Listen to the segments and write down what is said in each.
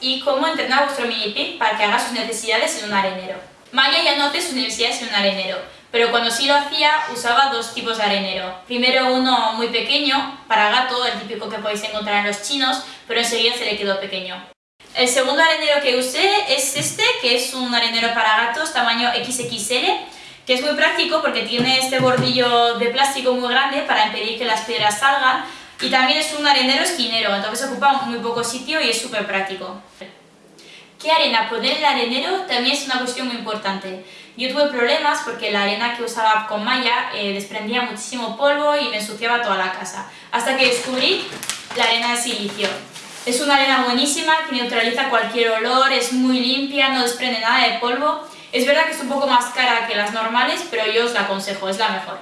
y cómo entrenar a vuestro mini pig para que haga sus necesidades en un arenero. Maya ya no hace sus necesidades en un arenero, pero cuando sí lo hacía usaba dos tipos de arenero. Primero uno muy pequeño, para gato, el típico que podéis encontrar en los chinos, pero enseguida se le quedó pequeño. El segundo arenero que usé es este, que es un arenero para gatos tamaño XXL, que es muy práctico porque tiene este bordillo de plástico muy grande para impedir que las piedras salgan y también es un arenero esquinero, entonces ocupa muy poco sitio y es súper práctico. ¿Qué arena poner en el arenero? También es una cuestión muy importante. Yo tuve problemas porque la arena que usaba con malla eh, desprendía muchísimo polvo y me ensuciaba toda la casa, hasta que descubrí la arena de silicio. Es una arena buenísima que neutraliza cualquier olor, es muy limpia, no desprende nada de polvo. Es verdad que es un poco más cara que las normales, pero yo os la aconsejo, es la mejor.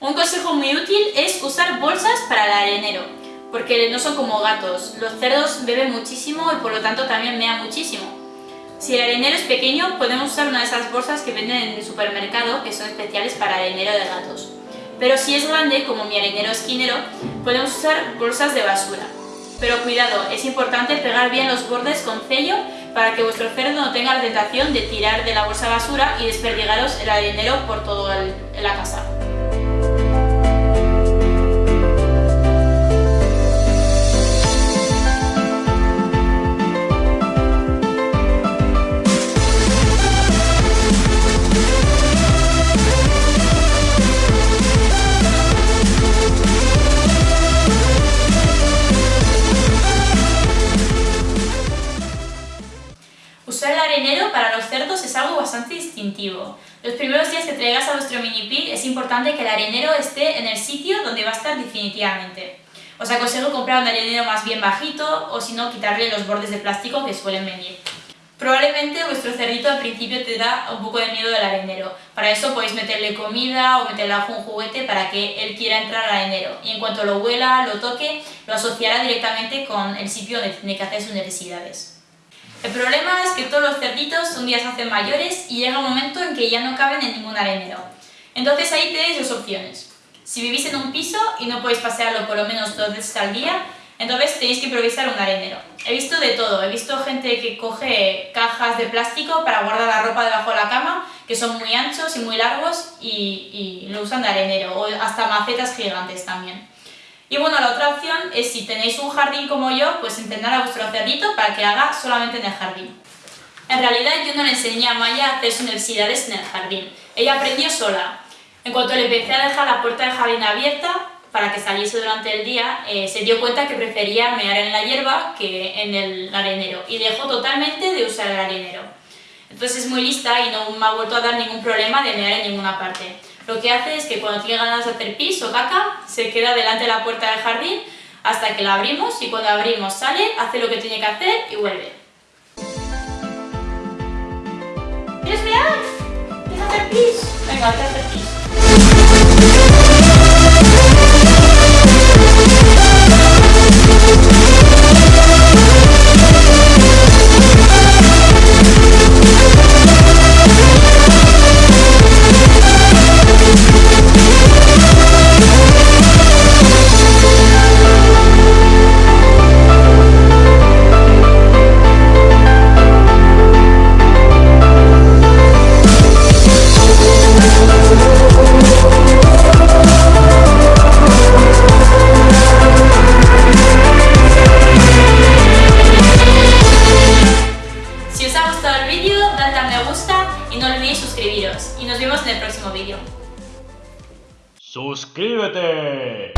Un consejo muy útil es usar para el arenero, porque no son como gatos. Los cerdos beben muchísimo y por lo tanto también mean muchísimo. Si el arenero es pequeño, podemos usar una de esas bolsas que venden en el supermercado, que son especiales para arenero de gatos. Pero si es grande, como mi arenero esquinero, podemos usar bolsas de basura. Pero cuidado, es importante pegar bien los bordes con sello para que vuestro cerdo no tenga la tentación de tirar de la bolsa basura y desperdigaros el arenero por toda la casa. Bastante distintivo. Los primeros días que traigas a vuestro mini pig es importante que el arenero esté en el sitio donde va a estar definitivamente. Os aconsejo comprar un arenero más bien bajito o si no quitarle los bordes de plástico que suelen venir. Probablemente vuestro cerdito al principio te da un poco de miedo del arenero. Para eso podéis meterle comida o meterle algún juguete para que él quiera entrar al arenero. Y en cuanto lo huela, lo toque, lo asociará directamente con el sitio donde tiene que hacer sus necesidades. El problema que todos los cerditos un día se hacen mayores y llega un momento en que ya no caben en ningún arenero. Entonces ahí tenéis dos opciones. Si vivís en un piso y no podéis pasearlo por lo menos dos veces al día, entonces tenéis que improvisar un arenero. He visto de todo, he visto gente que coge cajas de plástico para guardar la ropa debajo de la cama, que son muy anchos y muy largos y, y lo usan de arenero, o hasta macetas gigantes también. Y bueno, la otra opción es si tenéis un jardín como yo, pues entrenar a vuestro cerdito para que haga solamente en el jardín. En realidad yo no le enseñé a Maya a hacer sus necesidades en el jardín. Ella aprendió sola. En cuanto le empecé a dejar la puerta del jardín abierta para que saliese durante el día, eh, se dio cuenta que prefería mear en la hierba que en el arenero y dejó totalmente de usar el arenero. Entonces es muy lista y no me ha vuelto a dar ningún problema de mear en ninguna parte. Lo que hace es que cuando tiene ganas de hacer pis o caca, se queda delante de la puerta del jardín hasta que la abrimos y cuando abrimos sale, hace lo que tiene que hacer y vuelve. ¿Quieres mirar? ¿Quieres hacer pis? Venga, a hacer pis. Y nos vemos en el próximo vídeo. ¡Suscríbete!